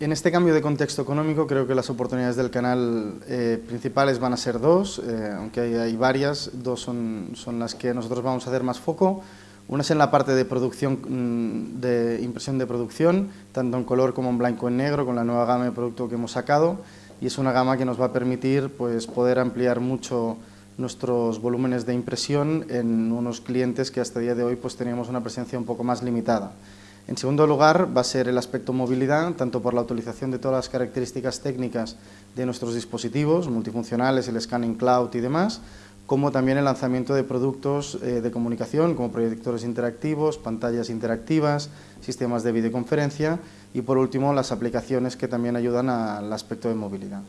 En este cambio de contexto económico creo que las oportunidades del canal eh, principales van a ser dos, eh, aunque hay, hay, varias, dos son, son, las que nosotros vamos a hacer más foco. Una es en la parte de producción, mm, de impresión de producción, tanto en color como en blanco y en negro, con la nueva gama de producto que hemos sacado, y es una gama que nos va a permitir pues, poder ampliar mucho nuestros volúmenes de impresión en unos clientes que hasta el día de hoy pues, teníamos una presencia un poco más limitada. En segundo lugar, va a ser el aspecto movilidad, tanto por la utilización de todas las características técnicas de nuestros dispositivos, multifuncionales, el scanning cloud y demás, como también el lanzamiento de productos eh, de comunicación, como proyectores interactivos, pantallas interactivas, sistemas de videoconferencia y, por último, las aplicaciones que también ayudan al aspecto de movilidad.